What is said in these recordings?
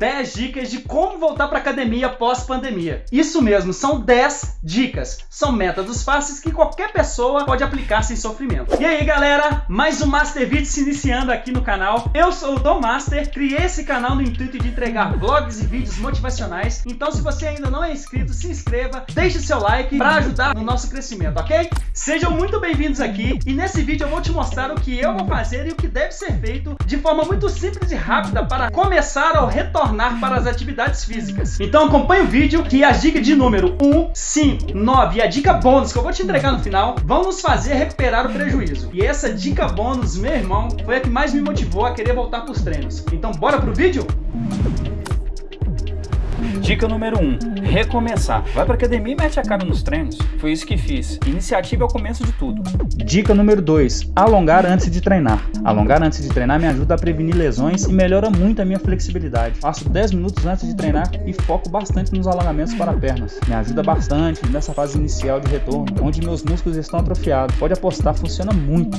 10 dicas de como voltar para academia pós-pandemia. Isso mesmo, são 10 dicas. São métodos fáceis que qualquer pessoa pode aplicar sem sofrimento. E aí galera, mais um Master Video se iniciando aqui no canal. Eu sou o Dom Master, criei esse canal no intuito de entregar vlogs e vídeos motivacionais. Então se você ainda não é inscrito, se inscreva, deixe seu like para ajudar no nosso crescimento, ok? Sejam muito bem-vindos aqui e nesse vídeo eu vou te mostrar o que eu vou fazer e o que deve ser feito de forma muito simples e rápida para começar ou retornar para as atividades físicas. Então acompanhe o vídeo que a dica de número 1, 5, 9 e a dica bônus que eu vou te entregar no final vão nos fazer recuperar o prejuízo. E essa dica bônus, meu irmão, foi a que mais me motivou a querer voltar para os treinos. Então bora pro vídeo? Dica número 1. Um, recomeçar. Vai pra academia e mete a cara nos treinos. Foi isso que fiz. Iniciativa é o começo de tudo. Dica número 2. Alongar antes de treinar. Alongar antes de treinar me ajuda a prevenir lesões e melhora muito a minha flexibilidade. Faço 10 minutos antes de treinar e foco bastante nos alongamentos para pernas. Me ajuda bastante nessa fase inicial de retorno, onde meus músculos estão atrofiados. Pode apostar, funciona muito.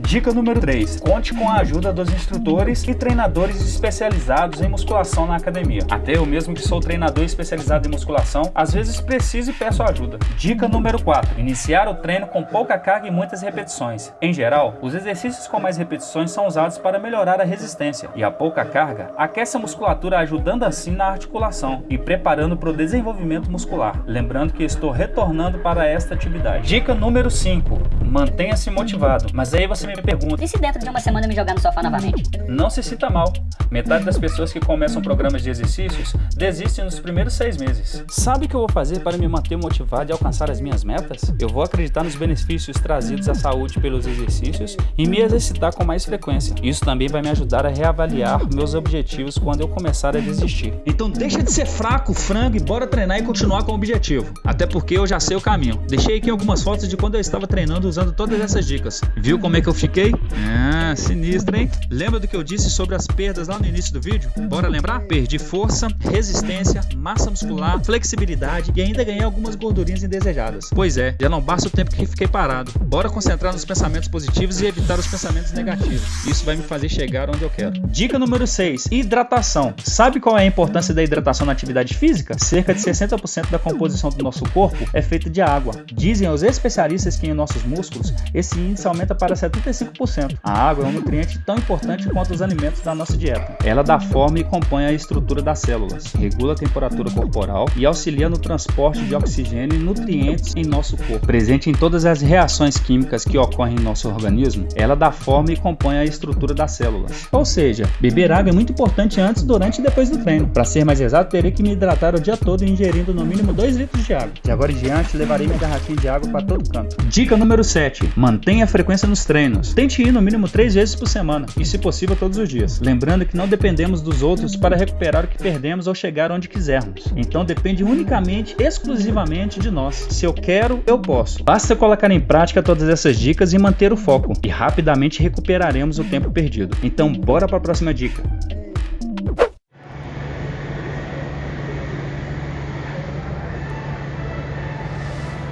Dica número 3. Conte com a ajuda dos instrutores e treinadores especializados em musculação na academia. Até eu mesmo que sou treinador especializado em musculação, às vezes preciso e peço ajuda. Dica número 4. Iniciar o treino com pouca carga e muitas repetições. Em geral, os exercícios com mais repetições são usados para melhorar a resistência, e a pouca carga aquece a musculatura ajudando assim na articulação e preparando para o desenvolvimento muscular. Lembrando que estou retornando para esta atividade. Dica número 5. Mantenha-se motivado. Mas aí você me pergunta... E se dentro de uma semana me jogar no sofá novamente? Não se sinta mal. Metade das pessoas que começam programas de exercícios desistem nos primeiros seis meses. Sabe o que eu vou fazer para me manter motivado e alcançar as minhas metas? Eu vou acreditar nos benefícios trazidos à saúde pelos exercícios e me exercitar com mais frequência. Isso também vai me ajudar a reavaliar meus objetivos quando eu começar a desistir. Então deixa de ser fraco, frango e bora treinar e continuar com o objetivo. Até porque eu já sei o caminho. Deixei aqui algumas fotos de quando eu estava treinando usando todas essas dicas. Viu como é que eu fiquei? Ah, sinistro, hein? Lembra do que eu disse sobre as perdas lá no início do vídeo? Bora lembrar? Perdi força, resistência, massa muscular, flexibilidade e ainda ganhei algumas gordurinhas indesejadas. Pois é, já não basta o tempo que fiquei parado. Bora concentrar nos pensamentos positivos e evitar os pensamentos negativos. Isso vai me fazer chegar onde eu quero. Dica número 6. Hidratação. Sabe qual é a importância da hidratação na atividade física? Cerca de 60% da composição do nosso corpo é feita de água. Dizem os especialistas que em nossos músculos esse índice aumenta para 75%. A água é um nutriente tão importante quanto os alimentos da nossa dieta. Ela dá forma e compõe a estrutura das células, regula a temperatura corporal e auxilia no transporte de oxigênio e nutrientes em nosso corpo. Presente em todas as reações químicas que ocorrem em nosso organismo, ela dá forma e compõe a estrutura das células. Ou seja, beber água é muito importante antes, durante e depois do treino. Para ser mais exato, terei que me hidratar o dia todo ingerindo no mínimo 2 litros de água. De agora em diante, levarei minha garrafinha de água para todo canto. Dica número 7. Mantenha a frequência nos treinos. Tente ir no mínimo 3 vezes por semana e, se possível, todos os dias. Lembrando que não dependemos dos outros para recuperar o que perdemos ou chegar onde quiser quisermos. Então depende unicamente, exclusivamente de nós. Se eu quero, eu posso. Basta colocar em prática todas essas dicas e manter o foco, e rapidamente recuperaremos o tempo perdido. Então bora para a próxima dica.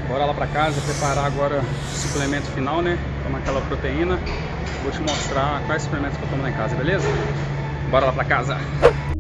Bora lá para casa preparar agora o suplemento final, né? Tomar aquela proteína. Vou te mostrar quais suplementos que eu tomo lá em casa, beleza? Bora lá para casa.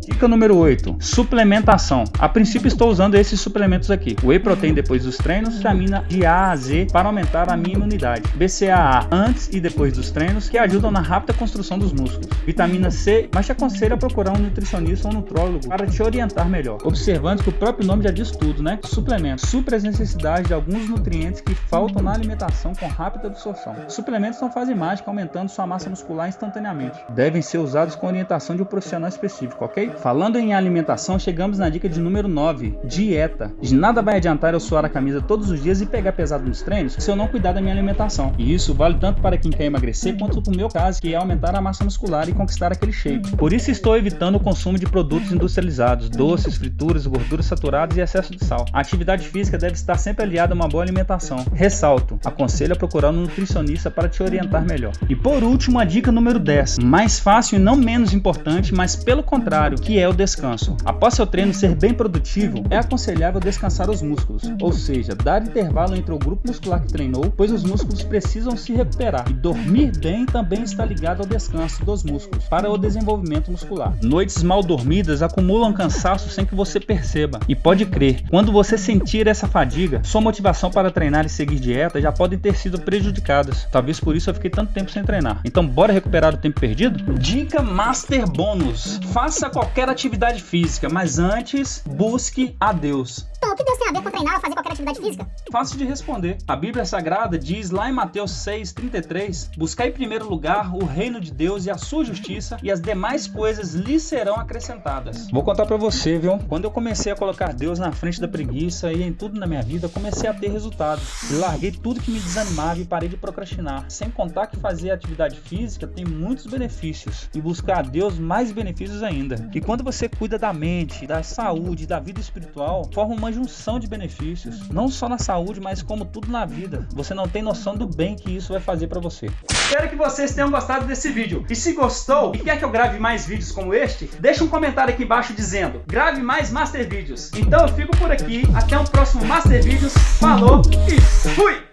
Dica número 8. Suplementação. A princípio estou usando esses suplementos aqui. Whey Protein depois dos treinos, vitamina de A a Z para aumentar a minha imunidade. BCAA antes e depois dos treinos, que ajudam na rápida construção dos músculos. Vitamina C, mas te aconselho a procurar um nutricionista ou nutrólogo para te orientar melhor. Observando que o próprio nome já diz tudo, né? Suplementos. Supra as necessidades de alguns nutrientes que faltam na alimentação com rápida absorção. Suplementos não fazem mágica aumentando sua massa muscular instantaneamente. Devem ser usados com orientação de um profissional específico, ok? Falando em alimentação, chegamos na dica de número 9, dieta. De nada vai adiantar eu suar a camisa todos os dias e pegar pesado nos treinos se eu não cuidar da minha alimentação. E isso vale tanto para quem quer emagrecer quanto para o meu caso, que é aumentar a massa muscular e conquistar aquele shape. Por isso estou evitando o consumo de produtos industrializados, doces, frituras, gorduras saturadas e excesso de sal. A atividade física deve estar sempre aliada a uma boa alimentação. Ressalto, aconselho a procurar um nutricionista para te orientar melhor. E por último, a dica número 10, mais fácil e não menos importante, mas pelo contrário, que é o descanso. Após seu treino ser bem produtivo, é aconselhável descansar os músculos, ou seja, dar intervalo entre o grupo muscular que treinou, pois os músculos precisam se recuperar. E dormir bem também está ligado ao descanso dos músculos para o desenvolvimento muscular. Noites mal dormidas acumulam cansaço sem que você perceba. E pode crer, quando você sentir essa fadiga, sua motivação para treinar e seguir dieta já podem ter sido prejudicadas. Talvez por isso eu fiquei tanto tempo sem treinar. Então bora recuperar o tempo perdido? Dica Master Bônus. Faça qualquer atividade física, mas antes busque a Deus. Que Deus treinar ou fazer qualquer atividade física? Fácil de responder. A Bíblia Sagrada diz lá em Mateus 6,33: Buscai em primeiro lugar o reino de Deus e a sua justiça, e as demais coisas lhe serão acrescentadas. Vou contar pra você, viu? Quando eu comecei a colocar Deus na frente da preguiça e em tudo na minha vida, comecei a ter resultados. Larguei tudo que me desanimava e parei de procrastinar. Sem contar que fazer atividade física tem muitos benefícios e buscar a Deus mais benefícios ainda. E quando você cuida da mente, da saúde, da vida espiritual, forma uma junção de benefícios, não só na saúde, mas como tudo na vida. Você não tem noção do bem que isso vai fazer para você. Espero que vocês tenham gostado desse vídeo. E se gostou e quer que eu grave mais vídeos como este, deixa um comentário aqui embaixo dizendo grave mais Master Vídeos. Então eu fico por aqui, até o próximo Master Vídeos. Falou e fui!